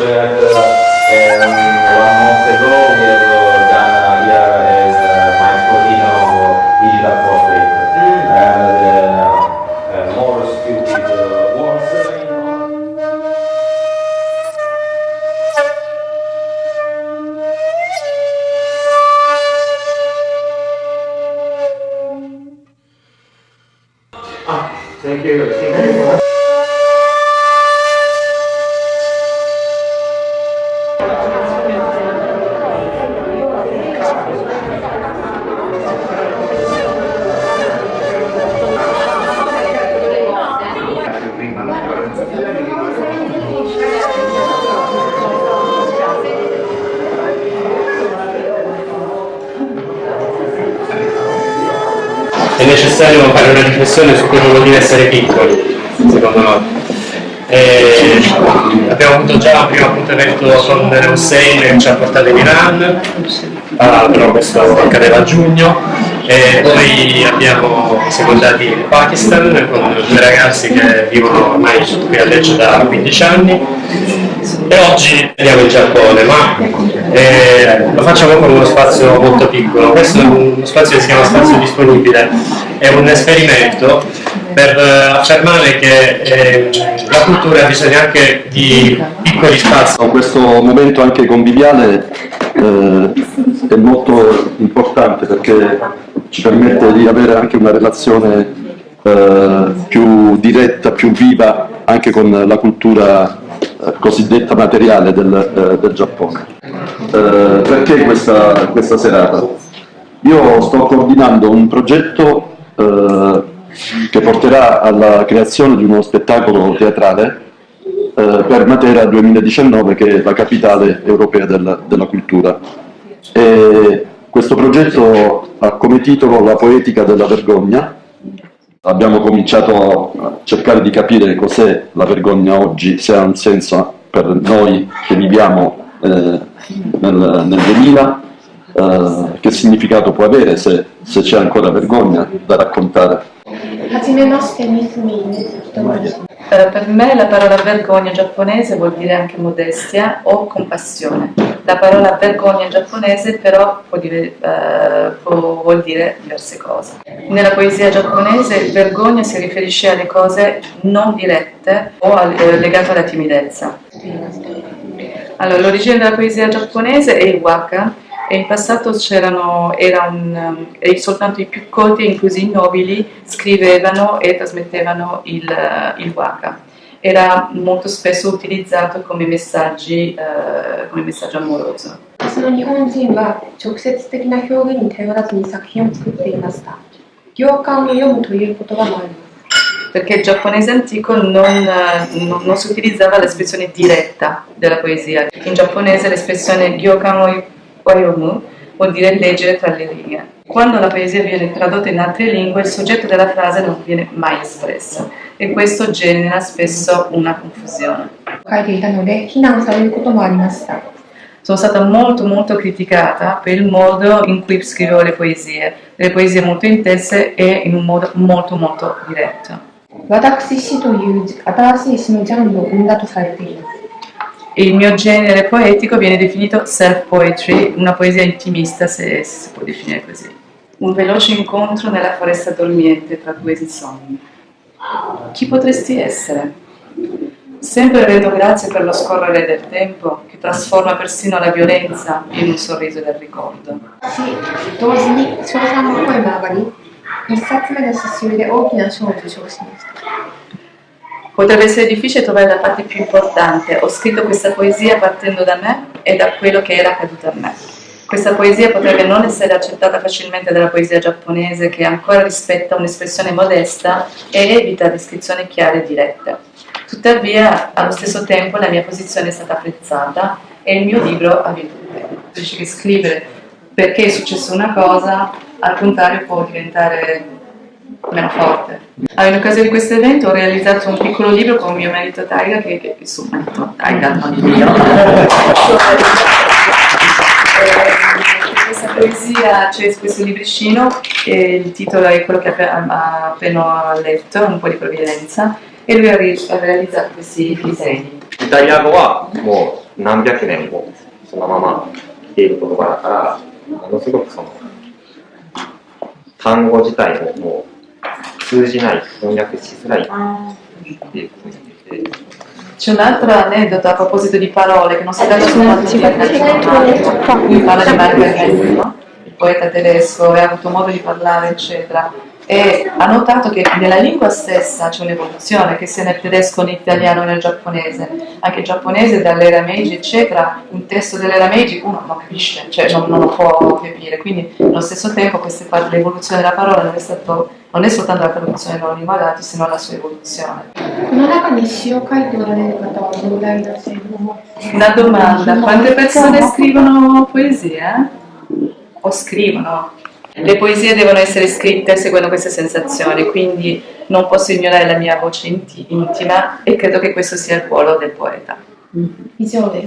that uh, um, one month ago we have digital portrait. Uh, the uh, more stupid uh, words. you know. Thank you. Thank you. Necessario fare una riflessione su cosa vuol dire essere piccoli, secondo noi. E abbiamo avuto già un primo appuntamento con Hussein che ci ha portato in Iran, ah, però questo accadeva a giugno, e poi abbiamo secondati il Pakistan con due ragazzi che vivono ormai qui a Lecce da 15 anni e oggi andiamo in Giappone, ma eh, lo facciamo con uno spazio molto piccolo. Questo è uno spazio che si chiama Spazio Disponibile, è un esperimento per eh, affermare che eh, la cultura ha bisogno anche di piccoli spazi. Questo momento anche conviviale eh, è molto importante perché ci permette di avere anche una relazione eh, più diretta, più viva anche con la cultura cosiddetta materiale del, eh, del Giappone. Eh, perché questa, questa serata? Io sto coordinando un progetto eh, che porterà alla creazione di uno spettacolo teatrale eh, per Matera 2019 che è la capitale europea del- della cultura. E questo progetto ha come titolo La poetica della vergogna abbiamo cominciato a cercare di capire cos'è la vergogna oggi, se ha un senso per noi che viviamo eh, nel, nel 2000, eh, che significato può avere se, se c'è ancora vergogna da raccontare. Eh, per me la parola vergogna giapponese vuol dire anche modestia o compassione. La parola vergogna in giapponese però può dire, eh, può- vuol dire diverse cose. Nella poesia giapponese vergogna si riferisce alle cose non dirette o al- eh, legate alla timidezza. Allora, l'origine della poesia giapponese è il waka e in passato c'erano, um, soltanto i più colti inclusi i nobili scrivevano e trasmettevano il, eh, il waka Era molto spesso utilizzato come, messaggi, eh, come messaggio amoroso. その日本人は直接的な表現に頼らずに作品を作っていました。行間を読むという言葉もあります。 perché il giapponese antico non, eh, non- non si utilizzava l'espressione diretta della poesia. In giapponese l'espressione gyokan o oyomu vuol dire leggere tra le righe. Quando la poesia viene tradotta in altre lingue, il soggetto della frase non viene mai espresso e questo genera spesso una confusione. 書いていたので、非難されることもありました。 Sono stata molto molto criticata per il modo in cui scrivevo le poesie, delle poesie molto intense e in un modo molto molto diretto. 私詩という新しい詩のジャンルを生んだとされています。 Il mio genere poetico viene definito self-poetry, una poesia intimista se, se si può definire così. Un veloce incontro nella foresta dormiente tra due sogni. Chi potresti essere? Sempre rendo grazie per lo scorrere del tempo che trasforma persino la violenza in un sorriso del ricordo. し同時に称賛の声も上がり、一冊目の詩集で大きな賞を受賞しました。 Potrebbe essere difficile trovare la parte più importante. Ho scritto questa poesia partendo da me e da quello che era accaduto a me. Questa poesia potrebbe non essere accettata facilmente dalla poesia giapponese che ancora rispetta un'espressione modesta e evita descrizioni chiare e dirette. Tuttavia, allo stesso tempo, la mia posizione è stata apprezzata e il mio libro ha vinto. Dice che scrivere perché è successa una cosa, al contrario, può diventare meno forte. Allora, in occasione di questo evento ho realizzato un piccolo libro con mio marito Taiga, che, che il suo marito Taiga, non il mio. Eh, questa poesia c'è questo libricino, e il titolo è quello che ha ha appena letto, un po' di provvidenza, e lui ha, ri- ha realizzato questi disegni. イタリア語はも 何百年もそのまま来ている言葉だから、ものすごくその単語自体ももう 通じない、翻訳しづらいっていうふうに言ってて、 C'è un altro aneddoto a proposito di parole che non si danno soltanto in italiano. Lui parla di Margaret, no? il poeta tedesco, e ha avuto modo di parlare, eccetera. E ha notato che nella lingua stessa c'è un'evoluzione, che sia nel tedesco, nell'italiano, nel giapponese. Anche il giapponese dall'era Meiji, eccetera, un testo dell'era Meiji uno non capisce, cioè non, non lo può capire. Quindi allo stesso tempo queste par- l'evoluzione della parola non è, stato, non è soltanto la produzione dei nuovi malati, se non la sua evoluzione. Una domanda, quante persone scrivono poesie? Eh? O scrivono? Le poesie devono essere scritte seguendo queste sensazioni, quindi non posso ignorare la mia voce intima e credo che questo sia il ruolo del poeta. Visione.